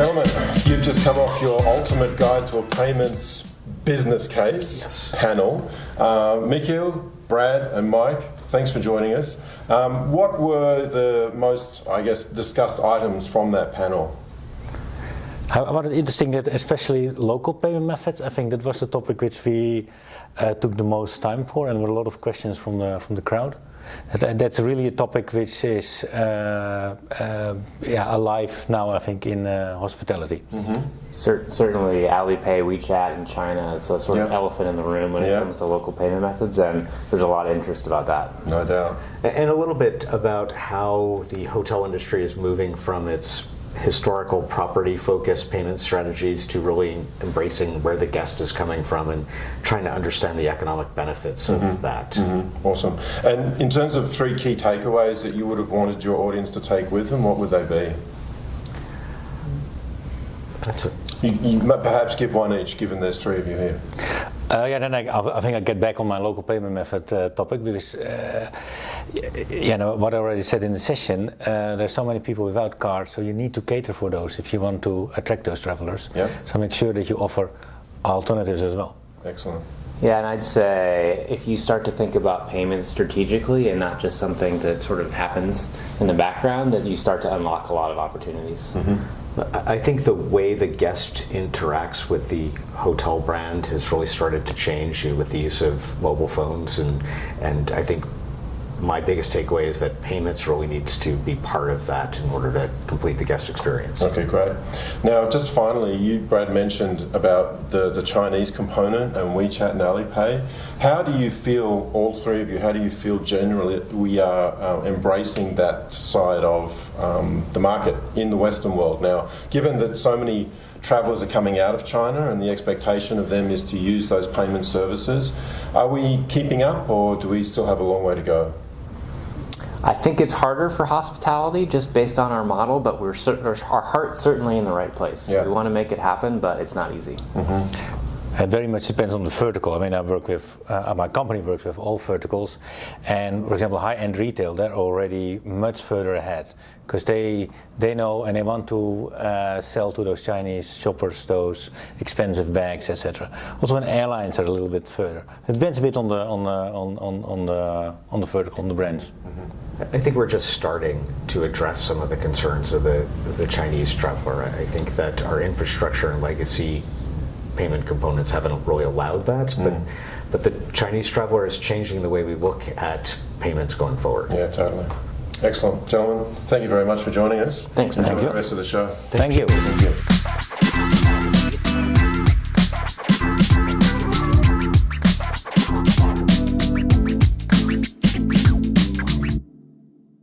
Gentlemen, you've just come off your ultimate guide to a payments business case Yes. panel. Uh, Mikhail, Brad, and Mike, thanks for joining us. Um, what were the most, I guess, discussed items from that panel? I found it interesting that especially local payment methods, I think that was the topic which we uh, took the most time for and were a lot of questions from the, from the crowd. That, that's really a topic which is uh, uh, yeah, alive now, I think, in uh, hospitality. Cer- certainly, Alipay, WeChat in China is a sort of elephant in the room when Yeah. it comes to local payment methods, and there's a lot of interest about that. No doubt. And a little bit about how the hotel industry is moving from its historical property focused payment strategies to really embracing where the guest is coming from and trying to understand the economic benefits of that. Awesome. And in terms of three key takeaways that you would have wanted your audience to take with them, what would they be? That's it. You, you might perhaps give one each, given there's three of you here. Uh, yeah, then I, I think I get back on my local payment method uh, topic because, uh, y- you know, what I already said in the session, uh, there's so many people without cards, so you need to cater for those if you want to attract those travelers. Yeah. So make sure that you offer alternatives as well. Excellent. Yeah, and I'd say if you start to think about payments strategically and not just something that sort of happens in the background, that you start to unlock a lot of opportunities. I I think the way the guest interacts with the hotel brand has really started to change you know, with the use of mobile phones, and and I think my biggest takeaway is that payments really needs to be part of that in order to complete the guest experience. Okay, great. Now, just finally, you, Brad, mentioned about the, the Chinese component and WeChat and Alipay. How do you feel, all three of you, how do you feel generally we are uh, embracing that side of um, the market in the Western world now? Given that so many travellers are coming out of China and the expectation of them is to use those payment services, are we keeping up or do we still have a long way to go? I think it's harder for hospitality just based on our model, but we're our heart's certainly in the right place. Yeah. We want to make it happen, but it's not easy. It very much depends on the vertical. I mean, I work with, uh, my company works with all verticals, and for example, high-end retail, they're already much further ahead because they they know and they want to uh, sell to those Chinese shoppers those expensive bags, etc. Also, when airlines are a little bit further, it depends a bit on the on the on, on, on the on the vertical, on the brands. I think we're just starting to address some of the concerns of the, of the Chinese traveler. I I think that our infrastructure and legacy payment components haven't really allowed that, hmm. but, but the Chinese traveler is changing the way we look at payments going forward. Yeah, totally. Excellent. Gentlemen, thank you very much for joining us. Thanks for Enjoy having the rest of the show. Thank you. Thank you.